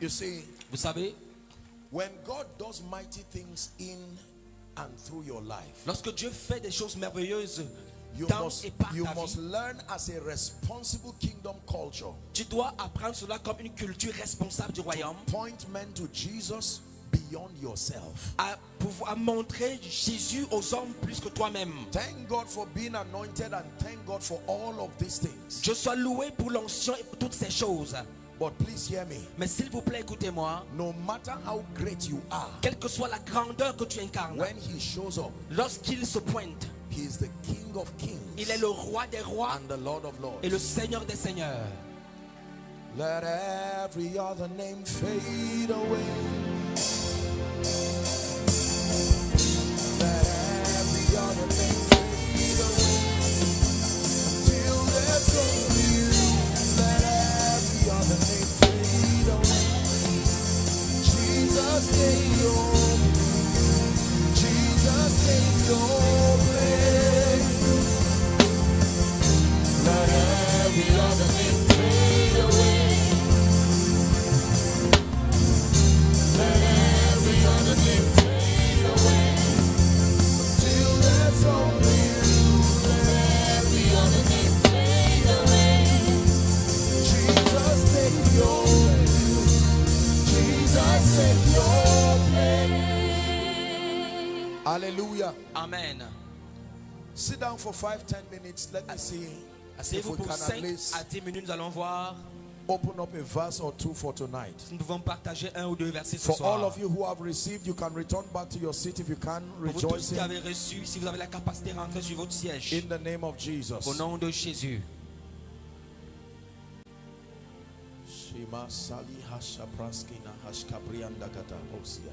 You see, Vous savez, when God does mighty things in and through your life, lorsque Dieu fait des choses merveilleuses you dans must et par you ta must vie, learn as a responsible kingdom culture. tu dois apprendre cela comme une culture responsable du royaume, Point men to Jesus beyond yourself. à pouvoir montrer Jésus aux hommes plus que toi-même. Thank God for being anointed and thank God for all of these things. Je sois loué pour l'onction et pour toutes ces choses. But please hear me. Mais s'il vous plaît, écoutez-moi. No matter how great you are, Quelle que soit la grandeur que tu incarnes, when he shows up, lorsqu'il se pointe, he is the King of kings il est le roi des rois and the Lord of lords. et le Seigneur des seigneurs. Let every other name fade away. Let every other name fade away. Till there's jesus have your Hallelujah. Amen. Sit down for five, ten minutes. Let me see Asseyez-vous pour 5 least à 10 minutes. Nous allons voir open up a verse or two for tonight. si nous pouvons partager un ou deux versets ce For all of you who have received, you can return back to your seat if you can, Pour vous tous rejoicing qui avez reçu, si vous avez la capacité de rentrer sur votre siège, in the name of Jesus. au nom de Jésus. Sali Hosia.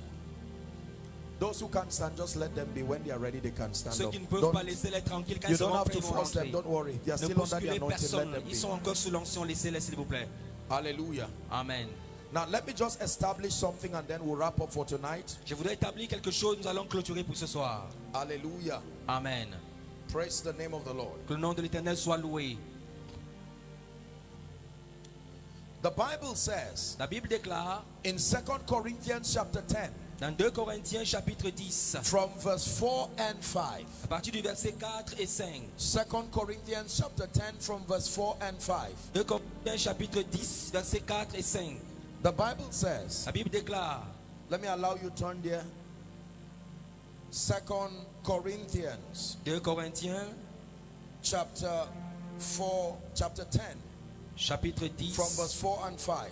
Those who can stand, just let them be. When they are ready, they can stand Ceux up. qui ne peuvent Don't- pas laisser les tranquilles, quand you ils have prêts, to ils vont rentrer. Don't worry. They are Ne still under the bousculez anointing. Let personne. them Ils sont be. encore sous l'onction. Laissez-les, s'il vous plaît. Hallelujah. Amen. Now, let me just establish something and then we'll wrap up for tonight. Je voudrais établir quelque chose. Nous allons clôturer pour ce soir. Hallelujah. Amen. Praise the name of the Lord. Que le nom de l'Éternel soit loué. The Bible says La Bible déclare in Second Corinthians chapter 10, dans 2 Corinthiens chapitre 10, from verse 4 and 5. à partir du verset 4 et 5. Second Corinthians chapter 10 from verse 4 and 5. 2 Corinthiens chapitre 10, verset 4 et 5. The Bible says, La Bible déclare, let me allow you to turn there. Second Corinthians 2 Corinthiens chapter 4, chapter 10 chapitre 10, from verse 4 and 5.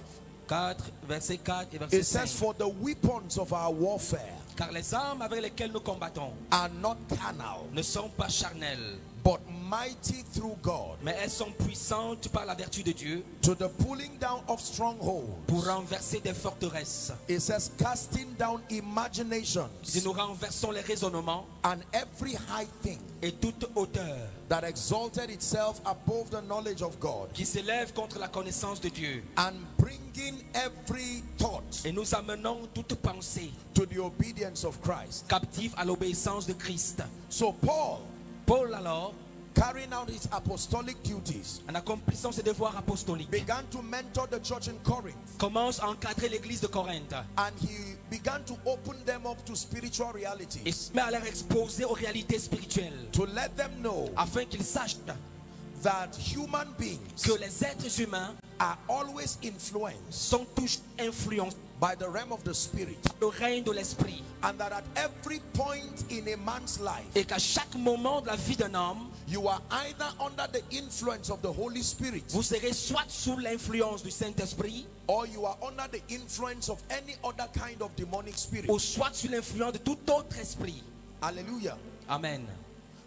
4, verset 4 et verset It says, 5. For the weapons of our warfare Car les armes avec lesquelles nous combattons are not carnal, ne sont pas charnelles, but mighty through God mais elles sont puissantes par la vertu de Dieu to the pulling down of strongholds. pour renverser des forteresses. It says, casting down imaginations Si nous renversons les raisonnements and every high thing et toute hauteur that exalted itself above the knowledge of God, qui s'élève contre la connaissance de Dieu and bringing every thought et nous amenons toute pensée to the obedience of Christ. captive à l'obéissance de Christ. So, Paul, Paul alors, carrying out his apostolic duties, en accomplissant ses devoirs apostoliques, began to mentor the church in Corinth. commence à encadrer l'église de Corinthe. And he began to open them up to spiritual et realities se met à leur exposer aux réalités spirituelles. To let them know afin qu'ils sachent that human beings que les êtres humains are always influenced sont tous influencés by the realm of the spirit par le règne de l'esprit and that at every point in a man's life et qu'à chaque moment de la vie d'un homme, you are either under the influence of the Holy Spirit vous serez soit sous l'influence du Saint-Esprit or you are under the influence of any other kind of demonic spirit. ou soit sous l'influence de tout autre esprit. Hallelujah. Amen.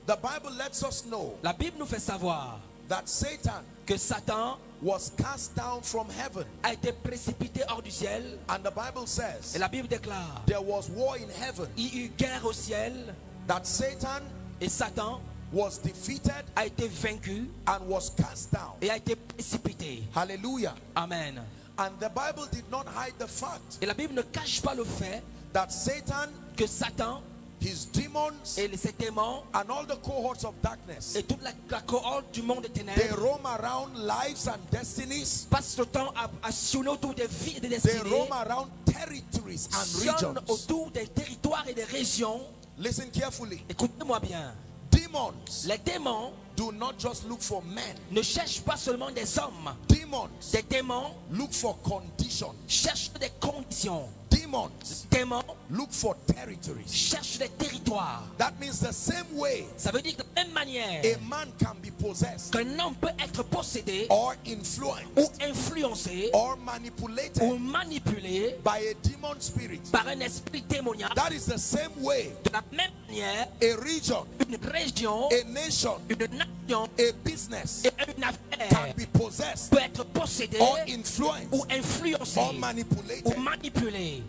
The Bible lets us know La Bible nous fait savoir that Satan que Satan was cast down from heaven. a été précipité hors du ciel And the Bible et says la Bible déclare there was war in heaven, il y eut guerre au ciel that Satan et Satan was defeated a été vaincu and was cast down. et a été précipité. Hallelujah. Amen. And the Bible did not hide the fact Et la Bible ne cache pas le fait that Satan que Satan his demons, et les- ces démons and all the cohorts of darkness. et toute la, la cohorte du monde des They ténèbres roam around lives and destinies. passent le temps à, à sillonner autour des vies et des They destinées, roam around territories and regions. autour des territoires et des régions. Listen carefully. Écoutez-moi bien. Demons Les démons do not just look for men. ne cherchent pas seulement des hommes. Demons Des démons look for conditions. cherchent des conditions. Demons Démons look for territories. cherchent des territoires. That means the same way Ça veut dire de la même manière a man can be possessed qu'un homme peut être possédé or ou influenced influencé or ou manipulated manipulé by a demon spirit. par un esprit démoniaque. That is the same way De la même manière, a region, une région, a nation, une nation a business une can affaire be possessed peut être possédée or ou influenced influencée or ou manipulated. manipulée.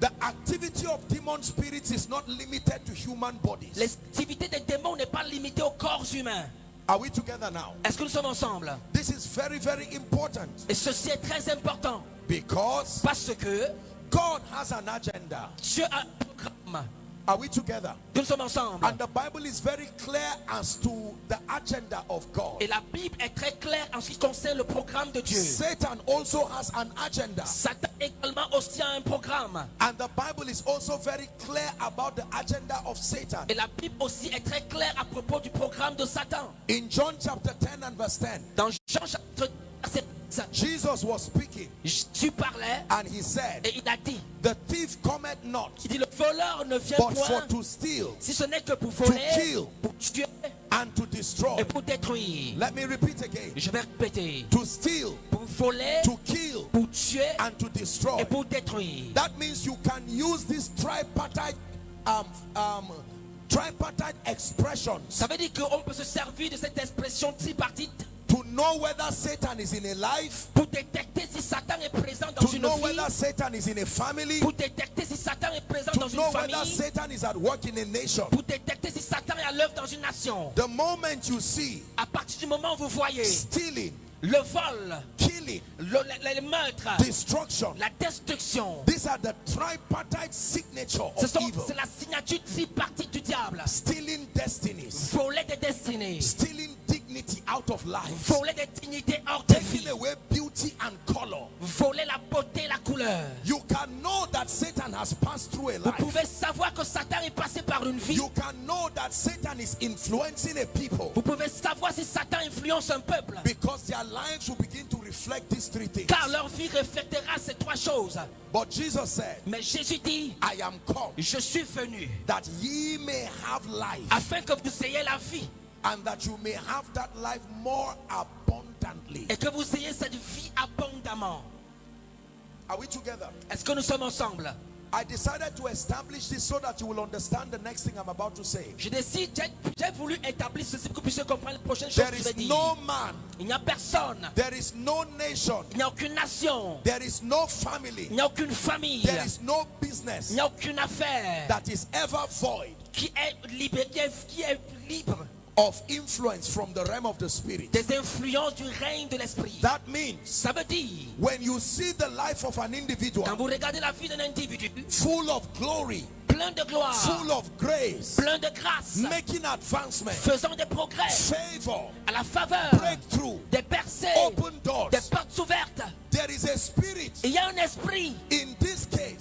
The activity of demon spirits is not limited to human bodies. L'activité des démons n'est pas limitée au corps humain. Are we together now? Est-ce que nous sommes ensemble? This is very, very important Et ceci est très important because parce que God has an agenda. Dieu a un programme. Are we together? Nous sommes ensemble. And the Bible is very clear as to the agenda of God. Et la Bible est très claire en ce qui concerne le programme de Dieu. Satan also has an agenda. Satan également aussi a un programme. And the Bible is also very clear about the agenda of Satan. Et la Bible aussi est très claire à propos du programme de Satan. In John chapter 10 and verse 10, Dans Jean chapitre 10, verset 10, Jesus was speaking and he said, et il a dit, The thief cometh not il dit le voleur ne vient but for to steal si ce n'est que pour voler, kill. pour tuer and to destroy. et pour détruire. Let me repeat again. Je vais répéter. To steal, Pour voler, to kill, pour tuer and to destroy. et pour détruire. That means you can use this tripartite um, um, tripartite expressions Ça veut dire qu'on peut se servir de cette expression tripartite to know whether Satan is in a life, pour détecter si Satan est présent dans to une know vie, whether Satan is in a family, pour détecter si Satan est présent dans to une know whether famille, Satan is at work in a nation. pour détecter si Satan est à l'œuvre dans une nation. The moment you see À partir du moment où vous voyez stealing, le vol, killing, le, le- le meurtre, destruction, la destruction, these are the tripartite signature of sont- evil. c'est la signature tripartite du diable. Stealing destinies, Voler des destinées, stealing dignity out of life, voler des dignités hors de vie, away beauty and color. voler la beauté, la couleur. You can know that Satan has passed through a Vous life. pouvez savoir que Satan est passé par une vie. You can know that Satan is influencing a people Vous pouvez savoir si Satan influence un peuple. because their lives will begin to reflect these three things. Car leur vie reflètera ces trois choses. But Jesus said, Mais Jésus dit, I am come je suis venu that ye may have life afin que vous ayez la vie and that you may have that life more abundantly. et que vous ayez cette vie abondamment. Are we together? Est-ce que nous sommes ensemble? I decided to establish this so that you will understand the next thing I'm about to say. Je décide, j'ai- voulu établir ceci pour que vous puissiez comprendre les prochaines choses There que je vais is dire. no man, Il n'y a personne, there is no nation, il n'y a aucune nation, there is no family, il n'y a aucune famille, there is no il business n'y a aucune affaire that is ever void qui est libre, qui est libre of influence from the realm of the spirit. des influences du règne de l'esprit. That means Ça veut dire, when you see the life of an individual quand vous regardez la vie d'un individu, full of glory, plein de gloire, full of grace, plein de grâce, making advancement, faisant des progrès favor, à la faveur breakthrough, des percées, open doors, des portes ouvertes. there is a spirit Il y a un esprit in this case,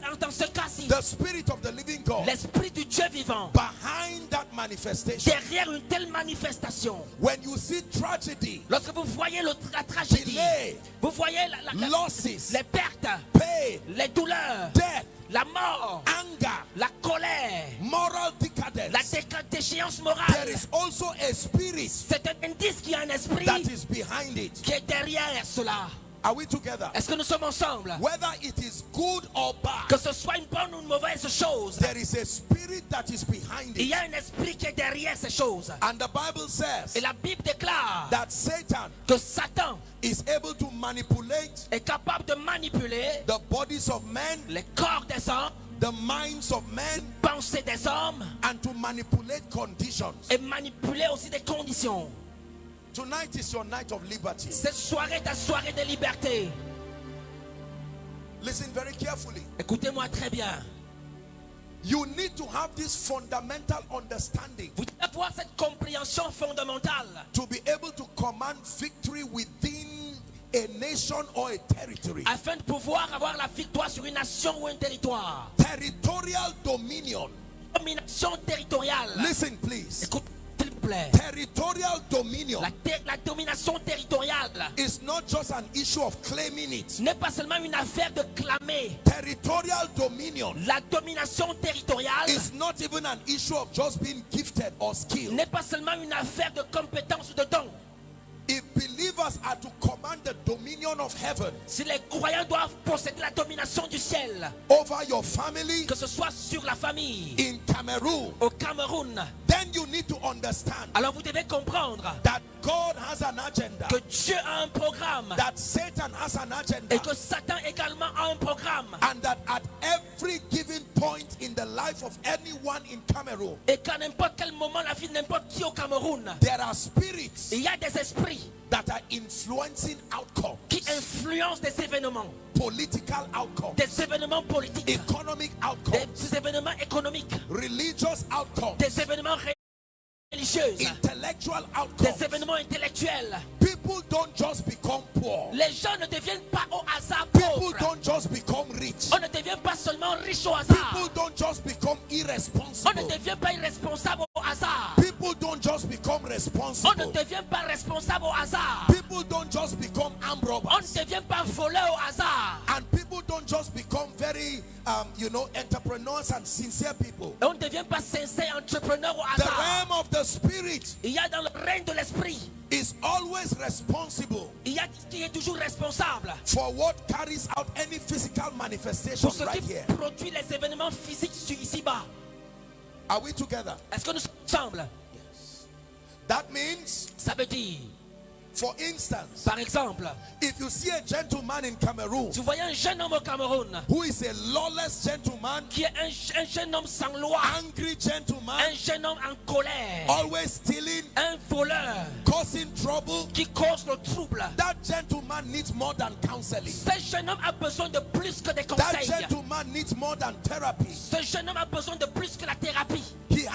dans, dans ce cas-ci, the spirit of the living God, l'esprit du Dieu vivant. behind that manifestation. Derrière une telle manifestation, When you see tragedy, lorsque vous voyez le- la tragédie, delay, vous voyez la- la- la- losses, les pertes, pain, les douleurs, death, la mort, anger, la colère, moral la decadence, déca- déchéance there morale. is also a spirit C'est un indice qu'il y a un esprit that is behind it. qui est derrière cela. Are we together? Est-ce que nous sommes ensemble? Whether it is good or bad, Que ce soit une bonne ou une mauvaise chose, there is a spirit that is behind il it. y a un esprit qui est derrière ces choses. And the Bible says Et la Bible déclare that Satan que Satan is able to manipulate est capable de manipuler the bodies of men, les corps des hommes, the minds of men, pensées des hommes and to manipulate conditions. et manipuler aussi des conditions. Tonight is your night of liberty. Cette soirée est ta soirée de liberté. Listen very carefully. Écoutez-moi très bien. You need to have this fundamental understanding Vous devez avoir cette compréhension fondamentale to be able to command victory within a nation or a territory. afin de pouvoir avoir la victoire sur une nation ou un territoire. Territorial dominion. Domination territoriale. Listen, please. Écoute, s'il vous plaît. Territorial dominion La, ter- la domination territoriale is not just an issue of claiming it. n'est pas seulement une affaire de clamer. Territorial dominion La domination territoriale is not even an issue of just being gifted or skilled. n'est pas seulement une affaire de compétence ou de don. If believers are to command the dominion of heaven. Si les croyants doivent posséder la domination du ciel, over your family que ce soit sur la famille, in Cameroon, au Cameroun, then you need to understand alors vous devez comprendre that God has an agenda, que Dieu a un programme that Satan has an agenda, et que Satan également a un programme. and that at every given point in the life of anyone in Cameroon, Et qu'à n'importe quel moment, la vie de n'importe qui au Cameroun, there are spirits il y a des esprits that are influencing outcomes, qui influencent des événements, political outcomes, des événements politiques, economic outcomes, des événements économiques, religious outcomes, des événements religieux, intellectual des événements intellectuels. People don't just become poor. Les gens ne deviennent pas au hasard People pauvres. don't just become rich. On ne devient pas seulement riche au hasard. People don't just become irresponsible. On ne devient pas irresponsable au hasard. People don't just become On ne responsible. devient pas responsable au hasard. People don't just become armed On robbers. ne devient pas voleur au hasard. And people don't just become very, um, you know, entrepreneurs and sincere people. Et on ne devient pas sincère entrepreneur au The hasard. realm of the spirit Il y a dans le règne de l'esprit, is always responsible il y a qui est toujours responsable for what carries out any physical manifestation pour ce right qui here. produit les événements physiques sur ici-bas. Are we together? Est-ce que nous sommes ensemble? That means, Ça veut dire, for instance, par exemple, if you see a gentleman in Cameroon vous un jeune homme au Cameroun who is a lawless gentleman, qui est un, un jeune homme sans loi, angry gentleman, un jeune homme en colère, always stealing, un voleur causing trouble, qui cause le trouble, that gentleman needs more than counseling. ce jeune homme a besoin de plus que des That gentleman needs more than therapy. Ce jeune homme a besoin de plus que la thérapie.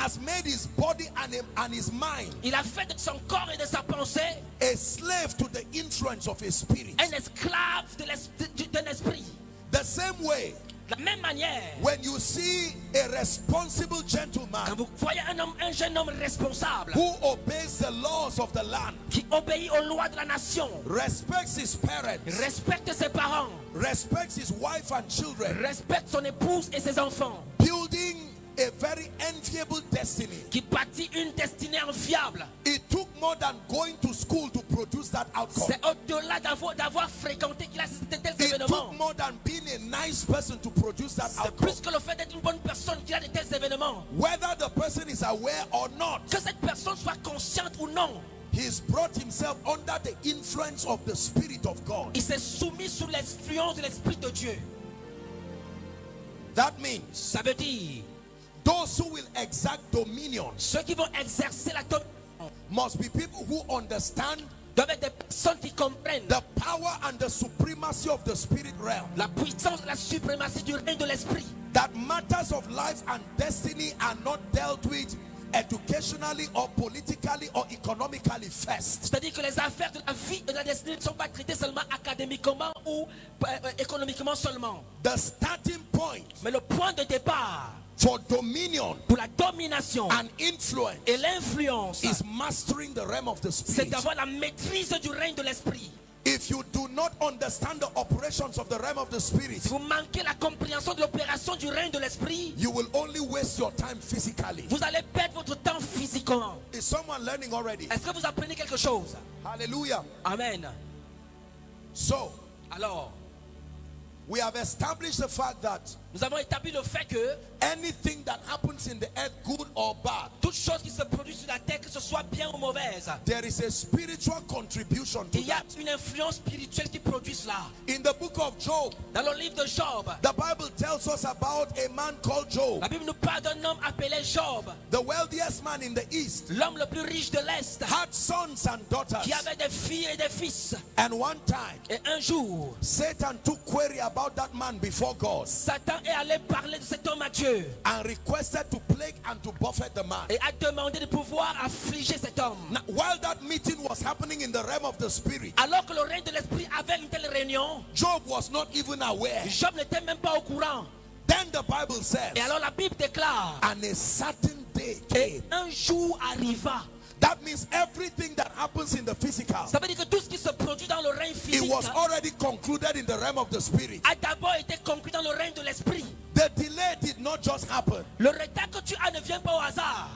Has made his body and, him, and his mind Il a fait de son corps et de sa pensée a slave to the influence of his spirit. un esclave de l'es- de- d'un esprit. The same way, la même manière, when you see a responsible quand gentleman vous voyez un, homme, un jeune homme responsable who obeys the laws of the land, qui obéit aux lois de la nation, respects his parents, respecte ses parents, respects his wife and children, respecte son épouse et ses enfants, building a very enviable destiny. qui bâtit une destinée enviable. It took more than going to school to produce that outcome. C'est au-delà d'avoir d'avoir fréquenté qu'il a assisté à It took more than being a nice person to produce that C'est outcome. plus que le fait d'être une bonne personne qu'il a de tels événements. Whether the person is aware or not, Que cette personne soit consciente ou non, he's brought himself under the influence of the Spirit of God. il s'est soumis sous l'influence de l'Esprit de Dieu. That means Ça veut dire, those who will exact dominion ceux qui vont exercer la domination must be people who understand doivent être des personnes qui comprennent the power and the supremacy of the spirit realm. la puissance et la suprématie du règne de l'Esprit. That matters of life and destiny are not dealt with educationally or politically or economically first. C'est-à-dire que les affaires de la vie et de la destinée ne sont pas traitées seulement académiquement ou euh, euh, économiquement seulement. The starting point Mais le point de départ for dominion pour la domination and influence et l'influence, is mastering the realm of the spirit c'est d'avoir la maîtrise du règne de l'Esprit. If you do not understand the operations of the realm of the spirit, Si vous manquez la compréhension de l'opération du règne de l'Esprit, you will only waste your time physically. vous allez perdre votre temps physiquement. Is someone learning already? Est-ce que vous apprenez quelque chose Hallelujah. Amen. So, Alors, we have established the fact that nous avons établi le fait que anything that happens in the earth, good or bad, toute chose qui se produit sur la terre, que ce soit bien ou mauvaise, there is a spiritual contribution to il y a that. une influence spirituelle qui produit cela. In the book of Job, Dans le livre de Job, the Bible tells us about a man called Job, la Bible nous parle d'un homme appelé Job, the wealthiest man in the east, l'homme le plus riche de l'Est, had sons and daughters. qui avait des filles et des fils. And one time, Et un jour, Satan took query about that man before God Satan est allé parler de cet homme à Dieu and requested to plague and to buffet the man. et a demandé de pouvoir affliger cet homme. Now, while that meeting was happening in the realm of the spirit, Alors que le règne de l'esprit avait une telle réunion, Job was not even aware. Job n'était même pas au courant. Then the Bible says, Et alors la Bible déclare, and a certain day et came. un jour arriva. That means everything that happens in the physical, Ça veut dire que tout ce qui se produit dans le règne physique. it was already concluded in the realm of the spirit. a d'abord été conclu dans le règne de l'esprit. The delay did not just happen. Le retard que tu as ne vient pas au hasard.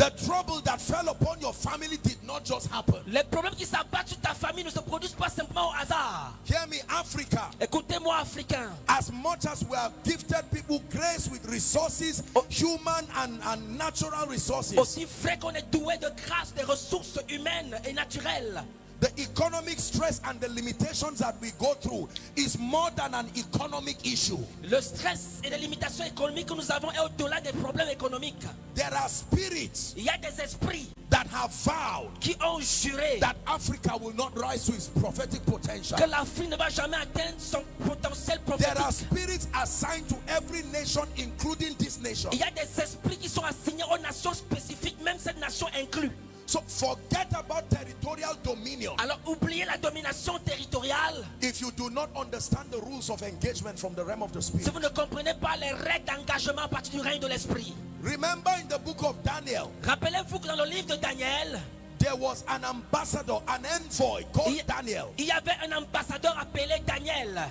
The trouble that fell upon your family did not just happen. Les problèmes qui s'abattent sur ta famille ne se produisent pas simplement au hasard. Hear me, Africa. Écoutez-moi, Africains. As much as we have gifted people grace with resources, human and, and natural resources, Aussi vrai qu'on est doué de grâce, des ressources humaines et naturelles. The economic stress and the limitations that we go through is more than an economic issue. Le stress et les limitations économiques que nous avons est au-delà des problèmes économiques. There are spirits Il y a des esprits that have vowed qui ont juré that Africa will not rise to its prophetic potential. que l'Afrique ne va jamais atteindre son potentiel prophétique. There are spirits assigned to every nation, including this nation. Il y a des esprits qui sont assignés aux nations spécifiques, même cette nation inclue. So forget about territorial dominion. Alors oubliez la domination territoriale. If you do not understand the rules of engagement from the realm of the spirit. Si vous ne comprenez pas les règles d'engagement à partir du règne de l'esprit. Remember in the book of Daniel, Rappelez-vous que dans le livre de Daniel, there was an ambassador, an envoy called il, Daniel. il y avait un ambassadeur appelé Daniel.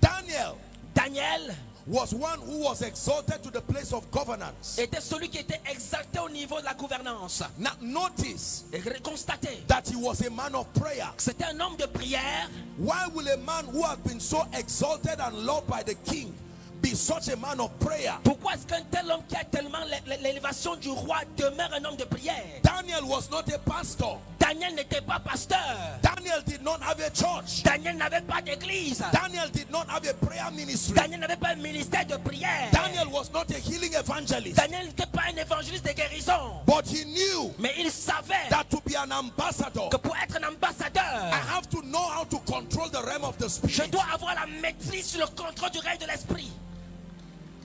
Daniel Daniel was one who was exalted to the place of governance. était celui qui était exalté au niveau de la gouvernance. Now notice Et constatez, that he was a man of prayer. c'était un homme de prière. Why will a man who has been so exalted and loved by the king be such a man of prayer? Pourquoi est-ce qu'un tel homme qui a tellement l'é- l'élévation du roi demeure un homme de prière? Daniel was not a pastor. Daniel n'était pas pasteur. Daniel did not have a church. Daniel n'avait pas d'église. Daniel did not have a prayer ministry. Daniel n'avait pas un ministère de prière. Daniel was not a healing evangelist. Daniel n'était pas un évangéliste de guérison. But he knew Mais il savait that to be an ambassador, que pour être un ambassadeur, I have to know how to control the realm of the je spirit. dois avoir la maîtrise sur le contrôle du règne de l'esprit.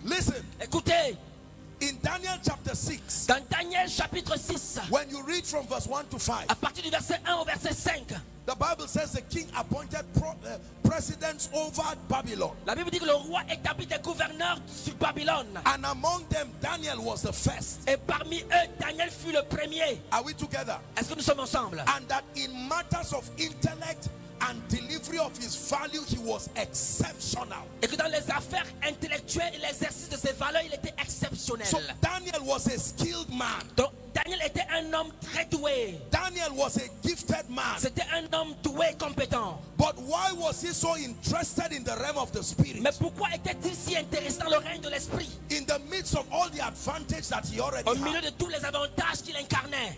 Listen, Écoutez, in Daniel chapter 6, dans Daniel chapitre 6, when you read from verse 1 to 5, à partir du verset 1 au verset 5, the Bible says the king appointed pro- uh, presidents over Babylon. la Bible dit que le roi établit des gouverneurs sur Babylone. And among them, Daniel was the first. Et parmi eux, Daniel fut le premier. Are we together? Est-ce que nous sommes ensemble? And that in matters of intellect and delivery of his value, he was exceptional. Et que dans les affaires intellectuelles et l'exercice de ses valeurs, il était exceptionnel. So Daniel was a skilled man. Donc, Daniel était un homme très doué. Daniel was a gifted man. C'était un homme doué et compétent. But why was he so interested in the realm of the spirit? Mais pourquoi était-il si intéressé dans le règne de l'esprit? In the midst of all the advantage that he already Au milieu had. de tous les avantages qu'il incarnait.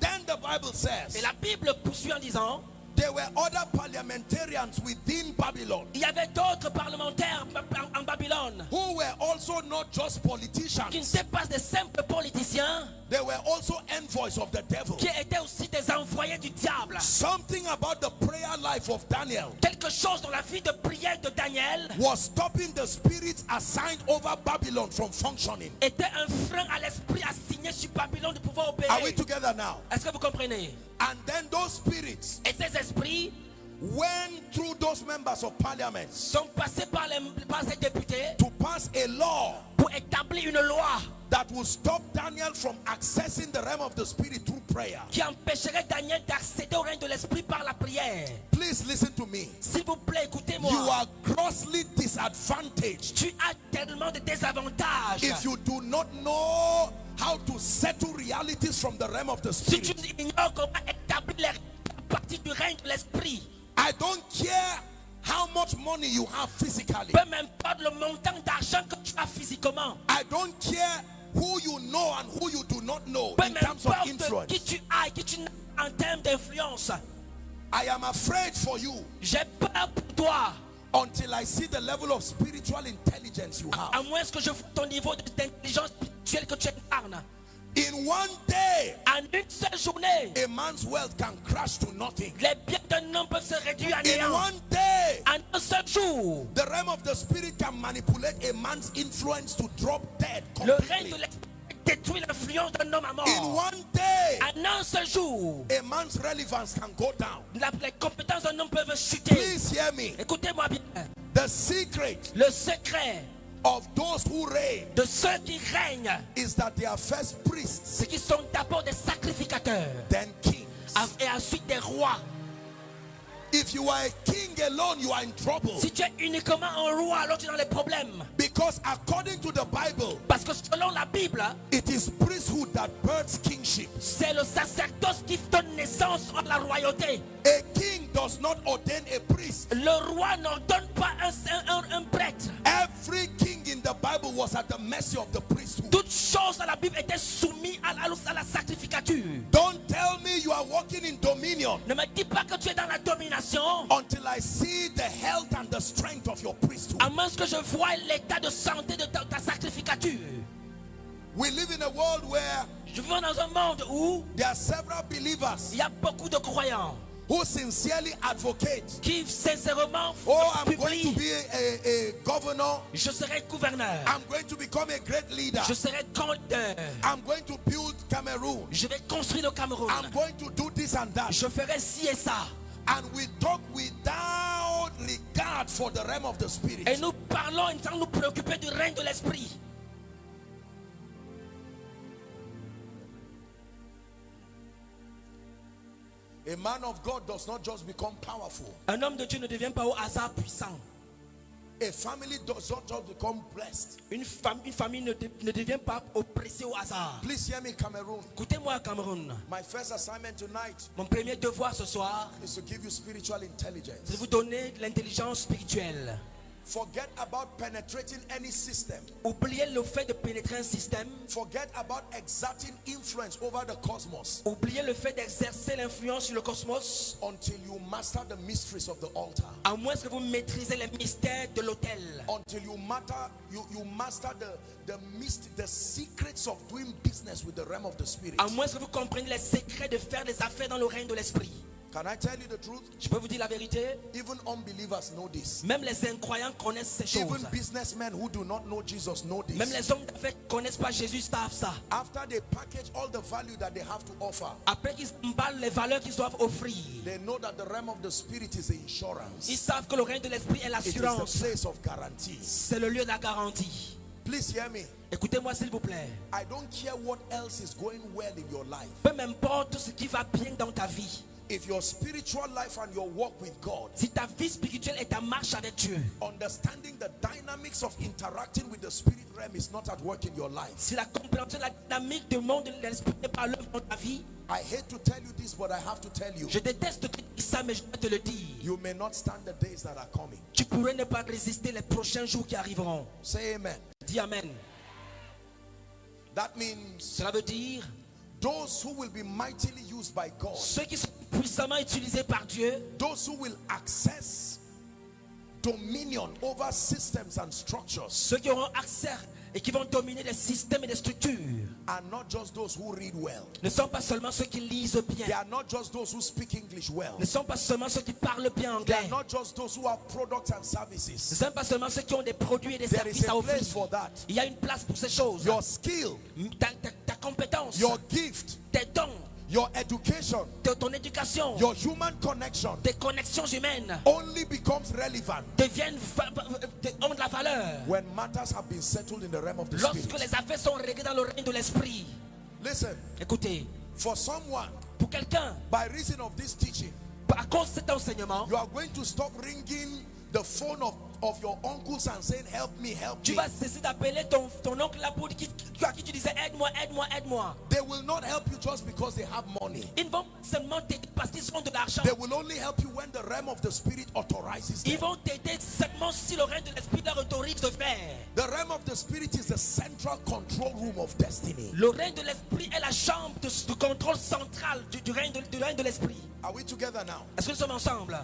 Then the Bible Et says la Bible poursuit en disant there were other parliamentarians within Babylon il y avait d'autres parlementaires en- en Babylone who were also not just politicians. qui n'étaient pas des simples politiciens, they were also envoys of the devil. qui étaient aussi des envoyés du diable. Something about the prayer life of Daniel Quelque chose dans la vie de prière de Daniel was stopping the spirits assigned over Babylon from functioning. était un frein à l'esprit assigné sur Babylone de pouvoir Are we together now? Est-ce que vous comprenez? And then those spirits Et ces esprits went through those members of parliament sont passés par, les, par ces députés to pass a law pour établir une loi that will stop Daniel from accessing the realm of the spirit through prayer. qui empêcherait Daniel d'accéder au règne de l'esprit par la prière. Please listen to me. S'il vous plaît, You écoutez-moi. are grossly disadvantaged Tu as tellement de désavantages. if you do not know how to settle realities from the realm of the Si tu spirit. ignores comment établir les règles du règne de l'esprit, I don't care how much money you have physically. peu m'importe le montant d'argent que tu as physiquement, I don't care who you know and who you do not know peu in terms of influence. qui tu as qui tu en termes d'influence. I am afraid for you J'ai peur pour toi, until I see the level of spiritual intelligence you have. à moins que je ton niveau d'intelligence spirituelle que tu incarnes. In one day, En une seule journée, a man's wealth can crash to nothing. les biens d'un homme peuvent se réduire à néant. In one day, En un seul jour, the realm of the spirit can manipulate a man's influence to drop dead le règne completely. de l'esprit détruit l'influence d'un homme à In mort. one day, En un seul jour, a man's relevance can go down. la- les compétences d'un homme peuvent chuter. Please hear me. Écoutez-moi bien. The secret Le secret of those who reign de ceux qui règnent, is that they are first priests, c'est qu'ils sont d'abord des sacrificateurs then kings. et ensuite des rois. If you are a king alone, you are in trouble. Si tu es uniquement un roi, alors tu es dans les problèmes. Because according to the Bible, Parce que selon la Bible, it is priesthood that births kingship. c'est le sacerdoce qui donne naissance à la royauté. A king does not ordain a priest. Le roi n'ordonne pas un, un- un- prêtre. Every king in the Bible was at the mercy of the priesthood. Toute chose dans la Bible était soumise à la, à la sacrificature. Don't tell me you are walking in dominion Ne me dis pas que tu es dans la domination, until I see the health and the strength of your priesthood. à moins que je voie l'état de santé de ta, ta sacrificature. We live in a world where Je vis dans un monde où there are several believers il y a beaucoup de croyants who sincerely advocate. qui sincèrement Oh, I'm going to be a, a, governor. Je serai gouverneur. I'm going to become a great leader. Je serai compteur. I'm going to build Cameroon. Je vais construire le Cameroun. I'm going to do this and that. Je ferai ci et ça. And we talk without regard for the realm of the spirit. Et nous parlons sans nous préoccuper du règne de l'esprit. A man of God does not just become powerful. Un homme de Dieu ne devient pas au hasard puissant. A family does not just become blessed. Une, fam- une famille ne, de- ne devient pas oppressée au hasard. Please hear me, Cameroon. Écoutez-moi, Cameroun. My first assignment tonight Mon premier devoir ce soir, is to give you spiritual c'est de intelligence. vous donner l'intelligence spirituelle. Forget about penetrating any system. Oubliez le fait de pénétrer un système. Forget about exerting influence over the cosmos Oubliez le fait d'exercer l'influence sur le cosmos. until you master the mysteries of the altar. À moins que vous maîtrisez les mystères de l'autel. Until you matter, you, you master the the myst- the secrets of doing business with the realm of the spirit. À moins que vous compreniez les secrets de faire des affaires dans le règne de l'esprit. Can I tell you the truth? Je peux vous dire la vérité? Even unbelievers know this. Même les incroyants connaissent ces choses. Even businessmen who do not know Jesus know Même this. les hommes d'affaires connaissent pas Jésus savent ça. After they package all the value that they have to offer, Après qu'ils emballent les valeurs qu'ils doivent offrir, they know that the realm of the spirit is the insurance. ils savent que le règne de l'esprit est It is the l'assurance. place of guarantee. C'est le lieu de la garantie. Please hear me. Écoutez-moi s'il vous plaît. I don't care what else is going well in your life. Peu m'importe ce qui va bien dans ta vie. If your spiritual life and your walk with God, Si ta vie spirituelle est ta marche avec Dieu, understanding the dynamics of interacting with the spirit realm is not at work in your life. si la compréhension la dynamique du monde de l'esprit n'est pas l'œuvre dans ta vie, I hate to tell you this, but I have to tell you. je déteste te dire ça, mais je dois te le dire. You may not stand the days that are coming. Tu pourrais ne pas résister les prochains jours qui arriveront. Say amen. Dis Amen. That means Cela veut dire those who will be mightily used by God, ceux qui sont puissamment utilisés par Dieu, those who will access dominion over systems and structures, ceux qui auront accès et qui vont dominer des systèmes et des structures, are not just those who read well. ne sont pas seulement ceux qui lisent They bien, are not just those who speak English well. ne sont pas seulement ceux qui parlent bien They anglais, are not just those who have products and ne services. sont pas seulement ceux qui ont des produits et des There is services à a offrir. place for that. Il y a une place pour ces choses. Your skill, Ta, ta- ta compétence, your gift, tes dons, your education, de ton éducation, your human connection. Tes connexions humaines. Only becomes relevant deviennent va- va- de- ont de la valeur. when matters have been settled in the realm of the lorsque spirit. les affaires sont réglées dans le règne de l'esprit. Listen, Écoutez, for someone, pour quelqu'un, by reason of this teaching, à cause de cet enseignement, you are going to stop ringing the phone of, of your uncles and saying, Help me, help tu me. vas cesser d'appeler ton, ton oncle là pour qui, qui- à qui tu disais aide-moi, aide-moi, aide-moi. They will not help you just because they have money. Ils vont seulement t'aider parce qu'ils ont de l'argent. They will only help you when the realm of the spirit authorizes Ils them. vont t'aider seulement si le règne de l'esprit leur autorise de faire. The realm of the spirit is the central control room of destiny. Le règne de l'esprit est la chambre de, de contrôle central du, du règne de, du règne de l'esprit. Are we together now? Est-ce que nous sommes ensemble?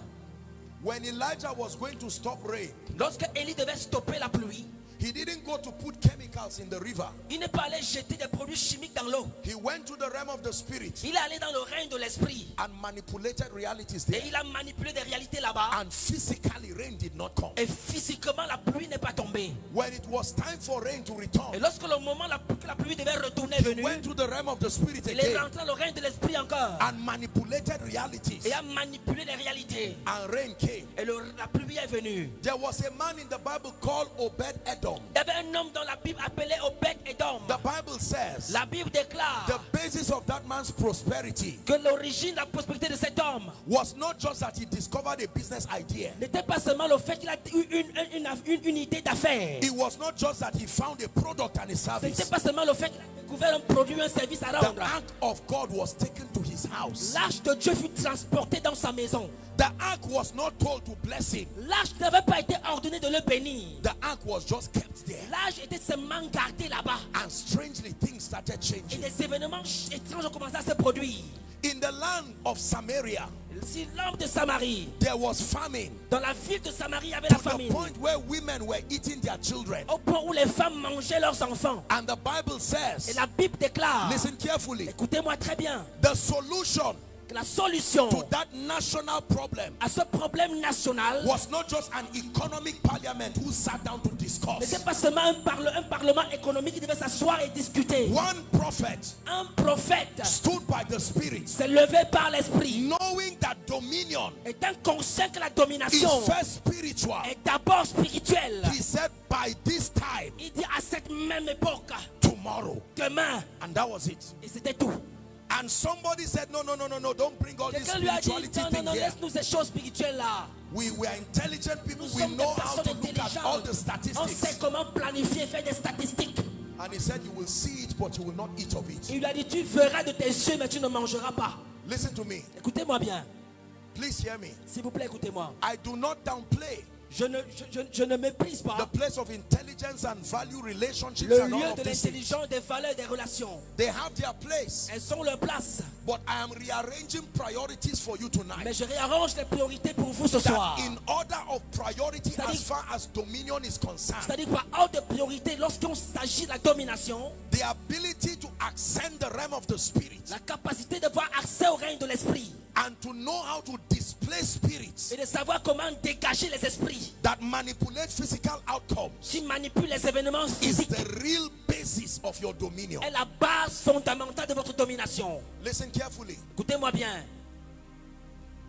When Elijah was going to stop rain, Lorsque Élie devait stopper la pluie, He didn't go to put chemicals in the river. Il n'est pas allé jeter des produits chimiques dans l'eau. He went to the realm of the spirit Il est allé dans le règne de l'esprit. and manipulated realities Et there. il a manipulé des réalités là-bas. And physically, rain did not come. Et physiquement, la pluie n'est pas tombée. When it was time for rain to Et return, lorsque le moment la- que la pluie devait retourner est he venu, went to the realm of the spirit il est again rentré dans le règne de l'esprit encore. and manipulated realities. Et a manipulé les réalités. And rain came. Et le- la pluie est venue. There was a man in the Bible called Obed Edom. Il y avait un homme dans la Bible appelé Obed Edom. The Bible says La Bible déclare the basis of that man's prosperity que l'origine de la prospérité de cet homme was not just that he discovered a business idea. n'était pas seulement le fait qu'il a eu une, une, une, une unité d'affaires. It was not just that he found a product and a Ce n'était service. pas seulement le fait qu'il a découvert un produit, un service à The rendre. ark of God was taken to his house. L'arche de Dieu fut transportée dans sa maison. The ark was not told to bless him. L'arche n'avait pas été ordonnée de le bénir. The ark was just kept there. L'arche était seulement gardée là-bas. And strangely, things started Et changing. des événements étranges ont commencé à se produire. In the land of Samaria, Si l'homme de Samarie, there was famine dans la ville de Samarie, il y avait to la the famine. point where women were eating their children. Au point où les femmes mangeaient leurs enfants. And the Bible Et says, la Bible déclare, listen carefully, écoutez-moi très bien, the solution que la solution to that national problem à ce problème national was not just an economic parliament who sat down to n'était discuss. pas seulement un, parle- un parlement économique qui devait s'asseoir et discuter. One prophet Un prophète stood by the Spirit, s'est levé par l'esprit, knowing that dominion étant conscient que la domination is first spiritual. est d'abord spirituelle. He said, by this time Il dit à cette même époque, tomorrow. demain, And that was it. et c'était tout. And somebody said, No, no, no, no, no, don't bring all this lui dit, spirituality non, non, thing non, laisse-nous ces choses spirituelles là. We, we are intelligent people. Nous We know how to look at all the intelligentes. On sait statistics. comment planifier, faire des statistiques. And he said, You will see it, but you will not eat of it. Il lui a dit, tu verras de tes yeux, mais tu ne mangeras pas. Listen to me. Écoutez-moi bien. Please hear me. S'il vous plaît, écoutez-moi. I do not downplay Je ne, je, je- je ne méprise the pas place of intelligence and value relationships le lieu de l'intelligence, des valeurs, des relations. They have their place. Elles ont leur place. But I am rearranging priorities for you tonight. Mais je réarrange les priorités pour vous ce soir. In order of priority C'est-à-dire- as far as dominion is concerned, C'est-à-dire par ordre de priorité, lorsqu'on s'agit de la domination, the ability to ascend the realm of the spirit la capacité d'avoir accès au règne de l'esprit and to know how to display spirits et de savoir comment dégager les esprits that manipulate physical outcomes qui manipulent les événements is physiques the real basis of your dominion. est la base fondamentale de votre domination. Listen carefully. Écoutez-moi bien.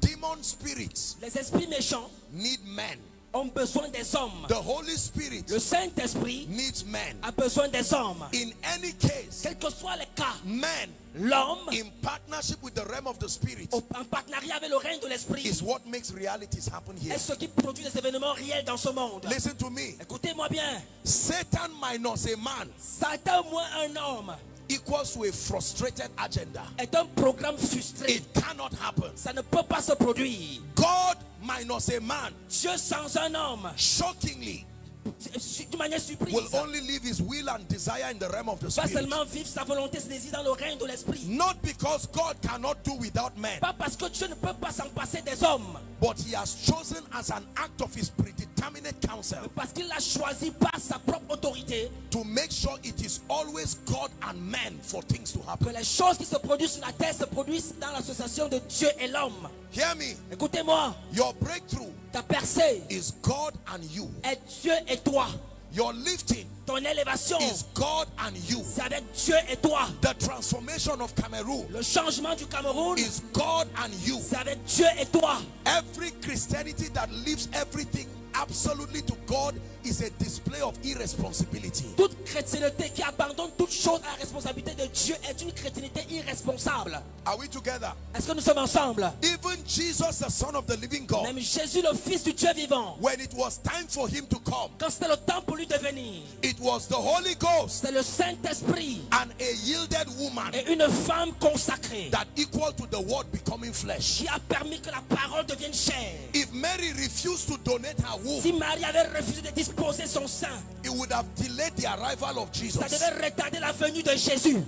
Demon spirits Les esprits méchants need men. Ont besoin des hommes. The Holy Spirit Le Saint-Esprit needs men. a besoin des hommes. In any case, Quels que soient les cas, men l'homme, in partnership with the realm of the spirit en partenariat avec le règne de l'esprit, is what makes realities happen here. est ce qui produit des événements réels dans ce monde. Listen to me. Écoutez-moi bien. Satan minus a man Satan moins un homme equals to a frustrated agenda. est un programme frustré. It cannot happen. Ça ne peut pas se produire. God minus a man, Dieu sans un homme, shockingly, d'une manière surprise, will only live his will and desire in the realm of the va spirit. seulement vivre sa volonté, ses désirs dans le règne de l'esprit. Not because God cannot do without men, Pas parce que Dieu ne peut pas s'en passer des hommes, but he has chosen as an act of his predeterminate counsel mais parce qu'il a choisi par sa propre autorité to make sure it is always God and man for things to happen que les choses qui se produisent sur la terre se produisent dans l'association de Dieu et l'homme. Hear me. Écoutez-moi, Your breakthrough ta percée is God and you. est Dieu et toi. Your lifting Ton élévation, is God and you. c'est avec Dieu et toi. The transformation of Cameroon Le changement du Cameroun, is God and you. c'est avec Dieu et toi. Every Christianity that leaves everything absolutely to God is a display of irresponsibility. Toute chrétienté qui abandonne toute chose à la responsabilité de Dieu est une chrétienté irresponsable. Are we together? Est-ce que nous sommes ensemble? Even Jesus, the Son of the living God, Même Jésus, le Fils du Dieu vivant, when it was time for him to come, quand c'était le temps pour lui de venir, it was the Holy Ghost c'est le Saint-Esprit and a yielded woman et une femme consacrée that equal to the word becoming flesh. qui a permis que la parole devienne chair. If Mary refused to donate her womb, Si Marie avait refusé de disposer son sein, it would have delayed the arrival of ça Jesus. devait retarder la venue de Jésus.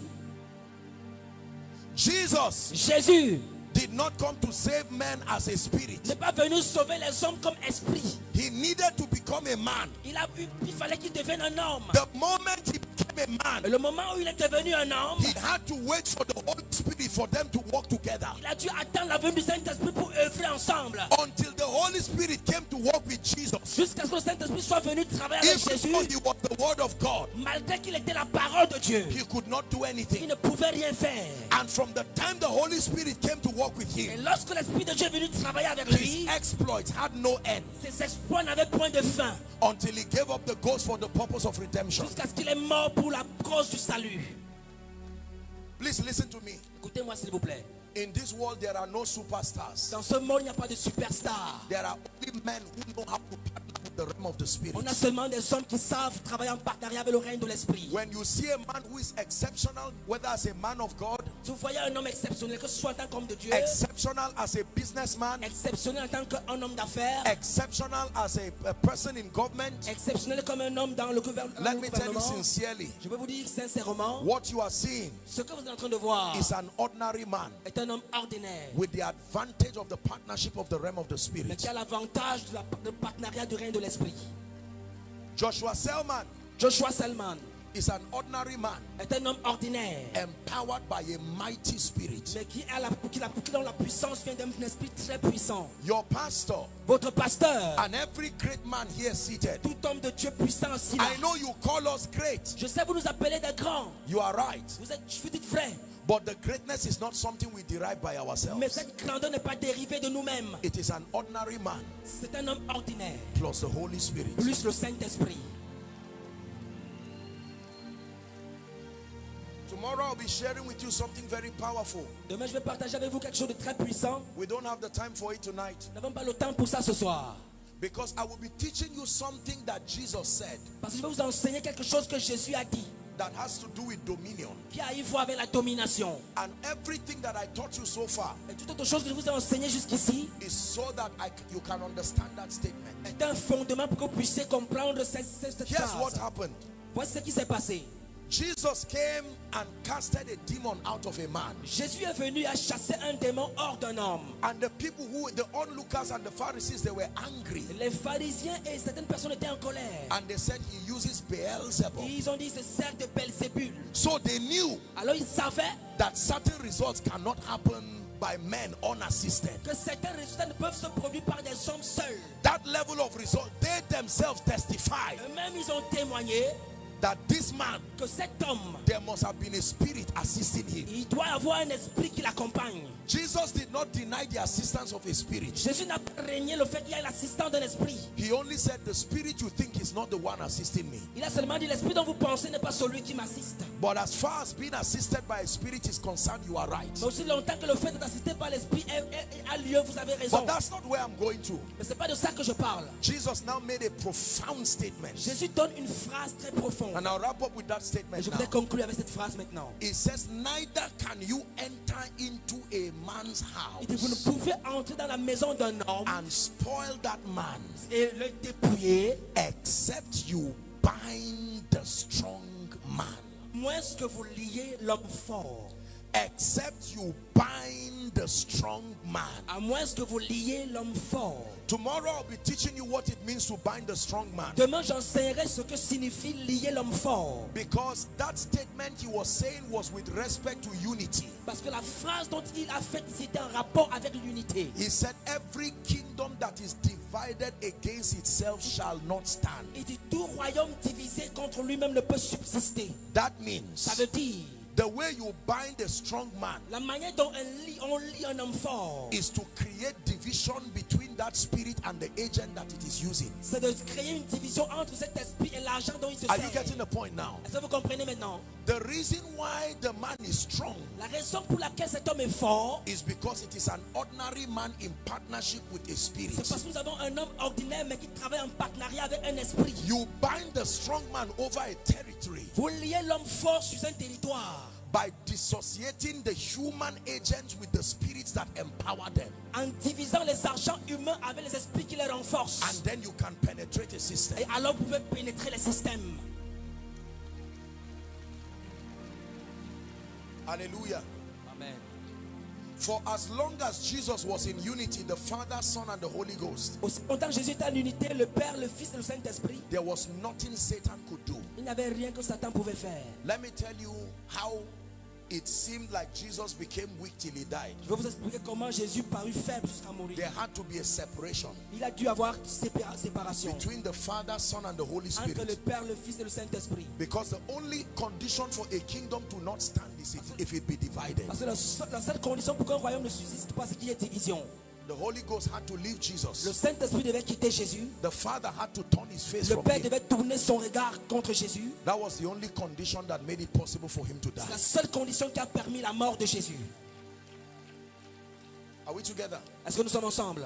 Jesus Jésus did not come to save men as a spirit. n'est pas venu sauver les hommes comme esprit. He needed to become a man. Il, a, il fallait qu'il devienne un homme. The moment he became a Et man, le moment où il est devenu un homme, he had to wait for the Holy Spirit for them to work together. il a dû attendre la venue du Saint-Esprit pour œuvrer ensemble. Until the Holy Spirit came to work with Jesus. Jusqu'à ce que le Saint-Esprit soit venu travailler avec Jésus, though he was the word of God, malgré qu'il était la parole de Dieu, he could not do il anything. ne pouvait rien faire. And from the time the Holy Spirit came to work with Et him, lorsque l'Esprit de Dieu est venu travailler avec his lui, exploits had no end ses exploits n'avaient point de fin. Until he gave up the ghost for the purpose of redemption. Jusqu'à ce qu'il est mort pour la cause du salut. Please listen to me. Écoutez-moi s'il vous plaît. In this world, there are no superstars. Dans ce monde, il n'y a pas de superstar. There are only men who know how to the realm of the spirit. On a seulement des hommes qui savent travailler en partenariat avec le règne de l'Esprit. When you see a man who is exceptional, whether as a man of God, vous voyez un homme exceptionnel, que ce soit en tant qu'homme de Dieu, exceptional as a businessman, exceptionnel en tant qu'un homme d'affaires, exceptional as a, a person in government, exceptionnel comme un homme dans le gouvernement. let me tell you sincerely, Je vais vous dire sincèrement, what you are seeing ce que vous êtes en train de voir is an ordinary man est un homme ordinaire, with the advantage of the partnership of the realm of the mais spirit. qui a l'avantage de la- partenariat du règne de l'Esprit. Joshua Selman Joshua Selman is an ordinary man est un homme ordinaire, empowered by a mighty spirit. mais qui a la, qui la- qui dont la puissance vient d'un esprit très puissant. Your pastor Votre pasteur, and every great man here seated. tout homme de Dieu puissant là. I know you call us great. Je sais vous nous appelez des grands. You are right. Vous êtes, vous dites vrai. But the greatness is not something we derive by Mais ourselves. cette grandeur n'est pas dérivée de nous-mêmes. It is an ordinary man C'est un homme ordinaire, plus the Holy Spirit. plus le Saint-Esprit. Tomorrow I'll be sharing with you something very powerful. Demain, je vais partager avec vous quelque chose de très puissant. We don't have the time for it tonight Nous n'avons pas le temps pour ça ce soir. because I will be teaching you something that Jesus said Parce que je vais vous enseigner quelque chose que Jésus a dit, that has to do with dominion. qui a à voir avec la domination. And everything that I taught you so far Et toute autre chose que je vous ai enseigné jusqu'ici is so that I, you can understand that statement. est un fondement pour que vous puissiez comprendre cette, cette- Here's what happened. Voici ce qui s'est passé. Jesus came and casted a demon out of a man. Jésus est venu à chasser un démon hors d'un homme. And the people who, the onlookers and the Pharisees, they were angry. Les pharisiens et certaines personnes étaient en colère. And they said he uses Beelzebub. Ils ont dit c'est sert de Belzébul. So they knew Alors ils savaient that certain results cannot happen by men unassisted. que certains résultats ne peuvent se produire par des hommes seuls. That level of result, they themselves testify Eux-mêmes, ils ont témoigné that this man, que cet homme, there must have been a spirit assisting him. il doit avoir un esprit qui l'accompagne. Jesus did not deny the assistance of a spirit. Jésus n'a pas régné le fait qu'il y a l'assistance d'un esprit. He only said, The spirit you think is not the one assisting me. Il a seulement dit l'esprit dont vous pensez n'est pas celui qui m'assiste. But as far as being assisted by a spirit is concerned, you are right. Mais aussi longtemps que le fait d'être assisté par l'esprit a lieu, vous avez raison. But that's not where I'm going to. Mais c'est pas de ça que je parle. Jesus now made a profound statement. Jésus donne une phrase très profonde. And I'll wrap up with that Et statement je voudrais conclure avec cette phrase maintenant. It says, Neither can you enter into a man's Il dit, vous ne house pouvez entrer dans la maison d'un homme and spoil that man et le dépouiller, except you bind the strong man. moins que vous liez l'homme fort. Except you bind the strong man. À moins que vous liez l'homme fort. Tomorrow I'll be teaching you what it means to bind the strong man. Demain, j'enseignerai ce que signifie lier l'homme fort. Because that statement he was saying was with respect to unity. Parce que la phrase dont il a fait, c'était en rapport avec l'unité. He said, Every kingdom that is divided against itself shall not stand. Il dit tout royaume divisé contre lui-même ne peut subsister. That means. Ça veut dire the way you bind a strong man la manière dont on lie, on lie un homme fort, is to create division between that spirit and the agent that it is using. c'est de créer une division entre cet esprit et l'argent dont il se Are you sert. getting the point now? Est-ce que vous comprenez maintenant? The reason why the man is strong La raison pour laquelle cet homme est fort, is because it is an ordinary man in partnership with a spirit. c'est parce que nous avons un homme ordinaire mais qui travaille en partenariat avec un esprit. You bind the strong man over a territory Vous liez l'homme fort sur un territoire by dissociating the human agents with the spirits that empower them. en divisant les argents humains avec les esprits qui les renforcent. And then you can penetrate a system. Et alors vous pouvez pénétrer les systèmes. Hallelujah. Amen. For as long as Jesus was in unity, the Father, Son, and the Holy Ghost, Aussi longtemps que Jésus était en unité, le Père, le Fils et le Saint-Esprit, there was nothing Satan could do. il n'y avait rien que Satan pouvait faire. Let me tell you how it seemed like Jesus became weak till he died. Je vais vous expliquer comment Jésus parut faible jusqu'à mourir. There had to be a separation Il a dû avoir séparation between the Father, Son, and the Holy Spirit. entre le. Père, le Fils et le Saint-Esprit. Because the only condition for a kingdom to not stand is if it be divided. Parce que la seule condition pour qu'un royaume ne subsiste pas, c'est qu'il y ait division. The Holy Ghost had to leave Le Jesus. Saint-Esprit devait quitter Jésus. The Father had to turn his face Le from Père him. devait tourner son regard contre Jésus. That was the only condition that made it possible for him to C'est la seule condition qui a permis la mort de Jésus. Are we together? Est-ce que nous sommes ensemble?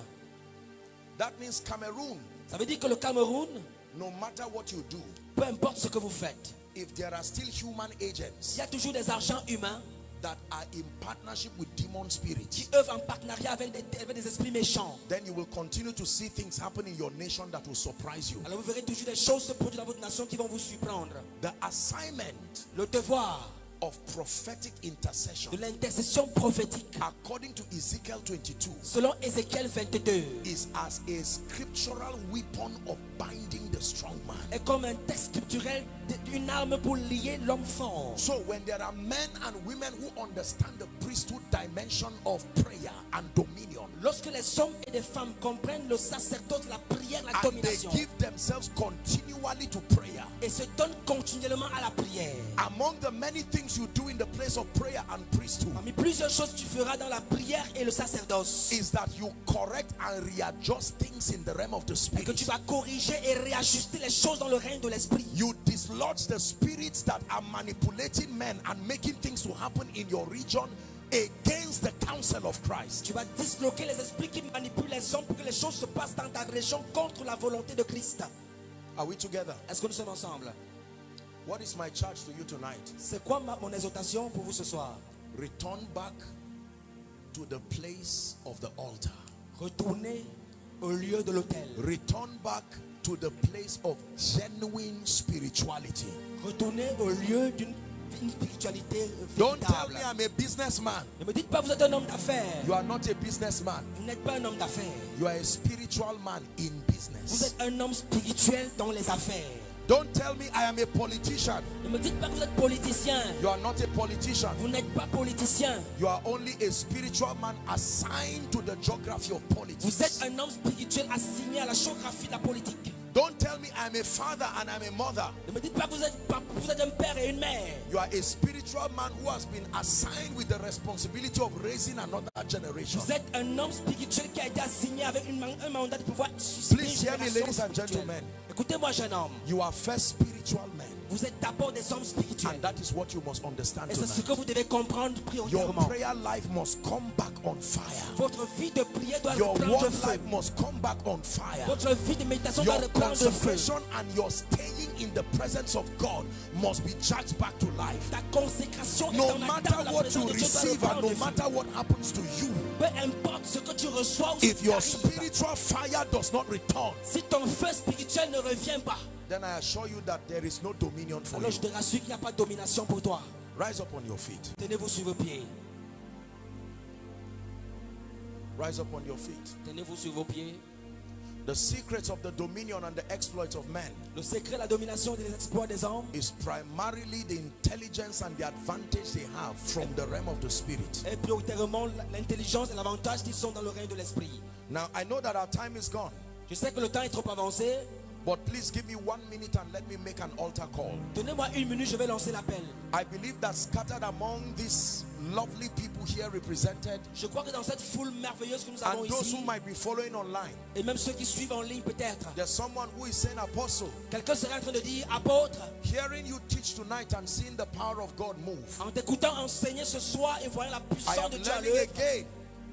That means Cameroon, Ça veut dire que le Cameroun, no matter what you do, peu importe ce que vous faites, if there are still human agents il y a toujours des argents humains that are in partnership with demon qui spirits, œuvrent en partenariat avec des, avec des esprits méchants. then you will continue to see things happen in your nation that will surprise you. Alors vous verrez toujours des choses se produire dans votre nation qui vont vous surprendre. The assignment Le devoir of prophetic intercession, de l'intercession prophétique, according to Ezekiel 22, selon Ézéchiel 22, is as a scriptural weapon of binding the strong man. est comme un texte scripturel d'une arme pour lier l'homme fort. So when there are men and women who understand the priesthood dimension of prayer and dominion, Lorsque les hommes et les femmes comprennent le sacerdoce, la prière, la and they domination, give themselves continually to prayer, et se donnent continuellement à la prière. among the many things you do in the place of prayer and priesthood Parmi plusieurs choses que tu feras dans la prière et le sacerdoce, is that you correct and readjust things in the realm of the et que tu spirit. vas corriger et réajuster les choses dans le règne de l'esprit. You dislodge the spirits that are manipulating men and making things to happen in your region against the counsel of Christ. Tu vas disloquer les esprits qui manipulent les hommes pour que les choses se passent dans ta région contre la volonté de Christ. Are we together? Est-ce que nous sommes ensemble? What is my charge to you tonight? C'est quoi ma- mon exhortation pour vous ce soir? Return back to the place of the altar. Retournez au lieu de l'autel. Return back to the place of genuine spirituality. Retournez au lieu d'une une spiritualité Don't tell véritable. me I'm a businessman. Ne me dites pas que vous êtes un homme d'affaires. You are not a businessman. Vous n'êtes pas un homme d'affaires. You are a spiritual man in Vous business. êtes un homme spirituel dans les affaires. Don't tell me I am a politician. Ne me dites pas que vous êtes politicien. You are not a politician. Vous n'êtes pas politicien. You are only a spiritual man assigned to the geography of Vous politics. êtes un homme spirituel assigné à la géographie de la politique. Don't tell me I'm a father and I'm a mother. Ne me dites pas que vous êtes, vous êtes un père et une mère. You are a spiritual man who has been assigned with the responsibility of raising another generation. Vous êtes un homme spirituel qui a été assigné avec une un mandat de pouvoir susciter Please une hear me, ladies and gentlemen. Écoutez-moi, jeune homme. You are first spiritual men. Vous êtes d'abord des hommes spirituels. And that is what you must understand Et c'est ce que vous devez comprendre Your prayer life must come back on fire. Votre vie de prière doit Your reprendre feu. life must come back on fire. Votre vie de méditation doit Your reprendre feu. consecration and your staying in the presence of God must be charged back to life. Ta consécration No matter what you doit receive and no matter what happens to you, Peu importe ce que tu reçois ou if your spiritual fire does not return, si ton feu spirituel ne revient pas, then I assure you that there is no dominion for alors you. je te rassure qu'il n'y a pas de domination pour toi. Rise up on your feet. Tenez-vous sur vos pieds. Rise up on your feet. Tenez-vous sur vos pieds. The secrets of the dominion and the exploits of men Le secret de la domination et des exploits des hommes is primarily the intelligence and the advantage they have from the realm of the spirit. est prioritairement l'intelligence et l'avantage qui sont dans le règne de l'esprit. Now, I know that our time is gone, Je sais que le temps est trop avancé. But please give me one minute and let me make an altar call. Donnez-moi une minute, je vais lancer l'appel. I believe that scattered among these lovely people here represented, Je crois que dans cette foule merveilleuse que nous avons and those ici, who might be following online, et même ceux qui suivent en ligne peut-être, there's someone who is saying, Apostle, quelqu'un serait en train de dire, apôtre, hearing you teach tonight and seeing the power of God move, en t'écoutant enseigner ce soir et voyant la puissance de Dieu à l'œuvre,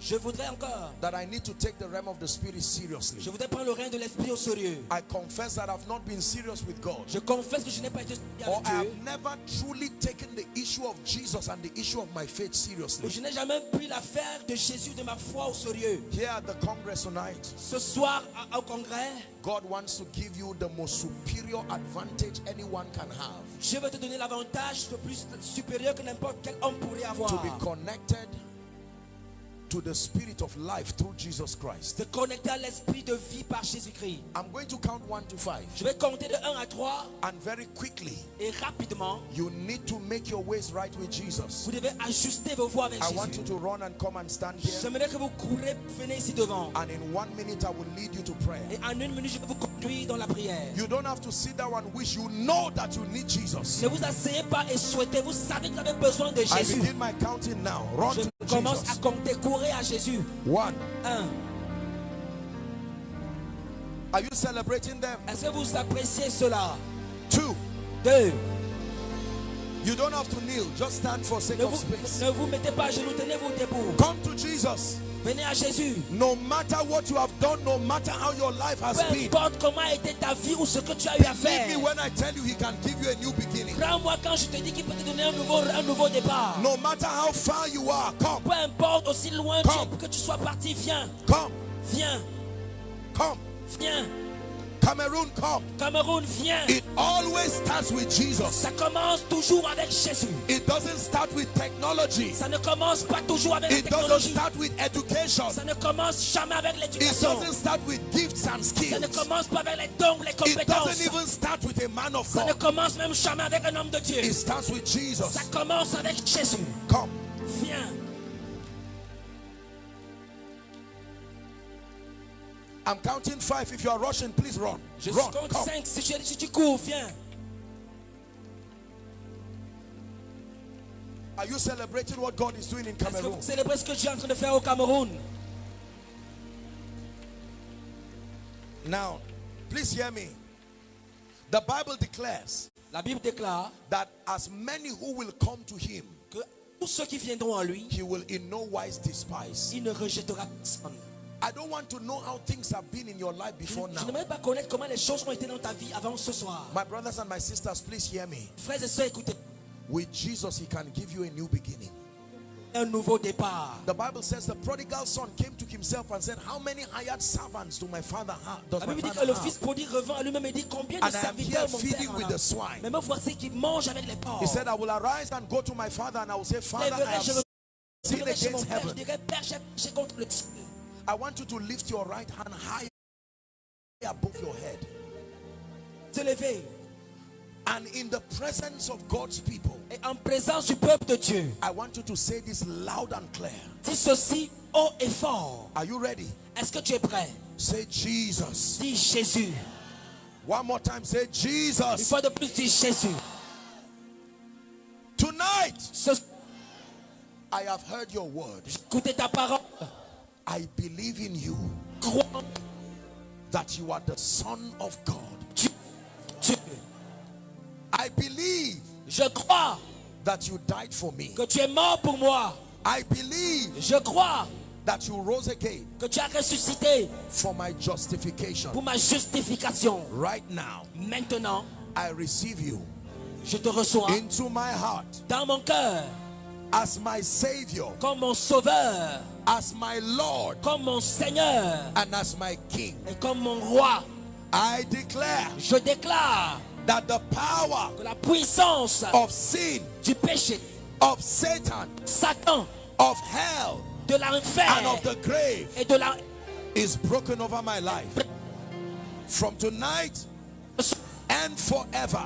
je voudrais encore, that I need to take the realm of the spirit je seriously. voudrais prendre le règne de l'esprit au sérieux. I confess that I've not been serious with God. Je confesse que je n'ai pas été sérieux avec I have never truly taken the issue of Jesus and the issue of my faith seriously. je n'ai jamais pris l'affaire de Jésus de ma foi au sérieux. Here at the Congress tonight, Ce soir au congrès, God wants to give you the most superior advantage anyone can have je te donner l'avantage le plus supérieur que n'importe quel homme pourrait avoir. to be connected to the spirit of life through Jesus Christ. Te connecter à l'esprit de vie par Jésus-Christ. I'm going to count one to five. Je vais compter de 1 à 3 And very quickly, et rapidement, you need to make your ways right with Jesus. vous devez ajuster vos voix avec I want you to run and come and stand here. J'aimerais que vous courez, venez ici devant. And in one minute, I will lead you to prayer. Et en une minute, je vais vous conduire dans la prière. You don't have to sit down and wish. You know that you need Jesus. Ne vous asseyez pas et souhaitez. Vous savez que vous avez besoin de Jésus. I begin my counting now. Run Je to commence à Jesus. compter. Courez à Jésus. One. 1. Are you celebrating them? Est-ce que vous appréciez cela? Two. 2. You don't have to kneel. Just stand for sake Ne of vous, space. ne vous mettez pas à genoux, tenez-vous debout. Come to Jesus. Venez à Jésus. No matter what you have done, no matter how your life has Peu been, importe comment a été ta vie ou ce que tu as eu à faire. me when I tell you He can give you a new beginning. Crois-moi quand je te dis qu'il peut te donner un nouveau, un nouveau départ. No matter how far you are, come, Peu importe aussi loin Come. que tu sois parti, viens, come, viens, come. viens. Cameroon, come. Cameroun, viens. It always starts with Jesus. Ça commence toujours avec Jésus. It doesn't start with technology. Ça ne commence pas toujours avec la It doesn't start with education. Ça ne commence jamais avec It doesn't start with gifts and skills. Ça ne commence pas avec les dons, les compétences. It doesn't even start with a man of Ça ne commence même jamais avec un homme de Dieu. It starts with Jesus. Ça commence avec Jésus. Come. Viens. I'm counting five. If you are rushing, please run. Je Run. compte Come. 5. Si, tu- si tu cours, viens. Are you celebrating what God is doing in Est-ce que Cameroon? vous célébrez ce que suis en train de faire au Cameroun? Now, please hear me. The Bible declares La Bible déclare that as many who will come to him, que tous ceux qui viendront à lui, he will in no wise despise. il ne rejettera personne. I don't want to know how things have been in your life before je now. n'aimerais pas connaître comment les choses ont été dans ta vie avant ce soir. My brothers and my sisters, please hear me. Frères et sœurs, écoutez. With Jesus, he can give you a new beginning. Un nouveau départ. The Bible says the prodigal son came to himself and said, How many hired servants do my father have? Does La my Bible dit que father le fils prodigue revint à lui-même et dit combien de And I am serviteurs mon feeding père with the swine. Mais me voici qui mange avec les porcs. He said, I will arise and go to my father and I will say, Father, I have sinned against père, je heaven. dirai Père, j'ai contre le ciel. I want you to lift your right hand high above your head. And in the presence of God's people, Et en présence du peuple de Dieu, I want you to say this loud and clear. dis ceci haut et fort. Are you ready? Est-ce que tu es prêt? Say Jesus. Dis Jésus. One more time, say Une Jesus. fois de plus, dis Jésus. Tonight, Ce I have heard your word. écoutez ta parole. I believe in you that you are the Son of God. I believe Je crois that you died for me. que tu es mort pour moi. I believe Je crois that you rose again que tu as ressuscité for my justification. pour ma justification. Right now, Maintenant, I receive you je te reçois into my heart dans mon cœur as my Savior, comme mon sauveur, as my Lord, comme mon Seigneur and as my King. et comme mon roi. I declare Je déclare that the power que la puissance of sin, du péché, of Satan, Satan, of hell, de l'enfer and of the grave et de la is broken over my life. From tonight and forever.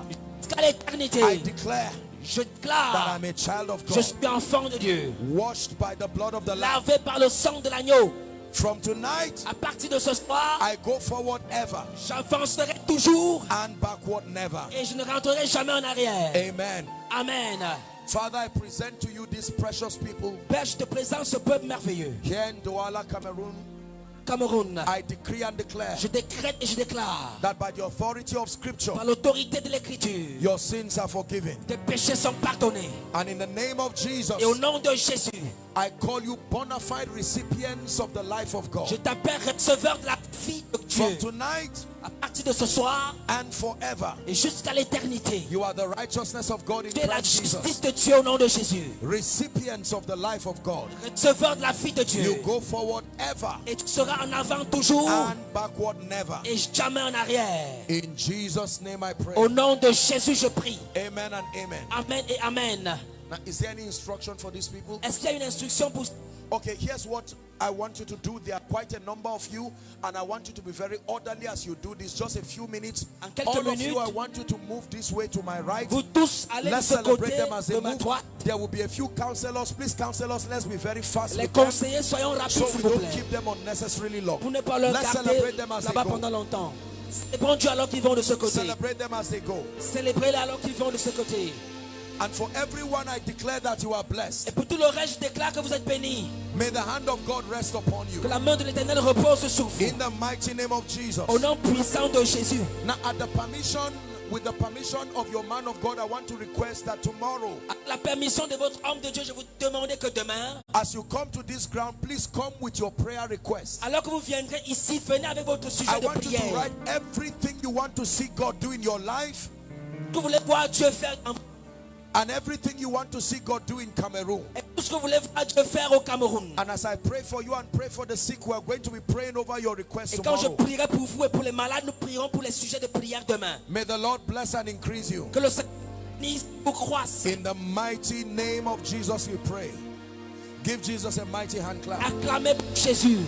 I declare Je that déclare, I'm a child of je God, suis enfant de Dieu, washed by the blood of the Lamb. lavé par le sang de l'agneau. From tonight, À partir de ce soir, I go forward ever j'avancerai toujours and backward never. et je ne rentrerai jamais en arrière. Amen. Amen. Father, I present to you these precious people Père, je te présente ce peuple merveilleux. here in Douala, Cameroon. Cameroun, I decree and declare je décrète et je déclare that by the authority of Scripture, par l'autorité de l'écriture, your sins are forgiven. tes péchés sont pardonnés. And in the name of Jesus, Et au nom de Jésus, I call you bona fide recipients of the life of je God. t'appelle receveur de la vie de From Dieu. tonight partir de ce soir and forever, et jusqu'à l'éternité, you are the righteousness of God in tu es la justice de Dieu au nom de Jésus. Recipients of the life of God. Receveur de la vie de You Dieu. go forward ever Et tu seras en avant toujours and backward never. et jamais en arrière. In Jesus' name I pray. Au nom de Jésus, je prie. Amen and amen. Amen et Amen. Now, is there any instruction for these people? Est-ce qu'il y a une instruction pour Okay, here's what I want you to do. There are quite a number of you, and I want you to be very orderly as you do this. Just a few minutes. All of you. I want you to move this way to my right. Vous tous allez Let's celebrate them as they de move. There will be a few counselors. Please, counselors, let's be very fast. Les conseillers, soyons rapides, so we don't plaît. keep them unnecessarily long. Pour ne pas leur Let's celebrate them as they go. pendant longtemps. Célébrons Dieu alors qu'ils vont de ce côté. Celebrate them as they go. Célébrez-les alors qu'ils vont de ce côté. And for everyone, I declare that you are blessed. Et pour tout le reste, je déclare que vous êtes bénis. May the hand of God rest upon you. Que la main de l'éternel repose sur vous. In the mighty name of Jesus. Au nom puissant de Jésus. Now, at the permission, with the permission of your man of God, I want to request that tomorrow, la permission de votre homme de Dieu, je vous demande que demain, as you come to this ground, please come with your prayer request. alors que vous viendrez ici, venez avec votre I sujet de want you to write everything you want to see God do in your life Que vous voulez voir Dieu faire en- and everything you want to see God do in Cameroon. et tout ce que vous voulez voir Dieu faire au Cameroun. And as I pray for you and pray for the sick, we are going to be praying over your requests Et quand je tomorrow. prierai pour vous et pour les malades, nous prierons pour les sujets de prière demain. May the Lord bless and increase you. Que le Seigneur bénisse, vous croisse. In the mighty name of Jesus, we pray. Give Jesus a mighty hand clap. Acclamez Jésus.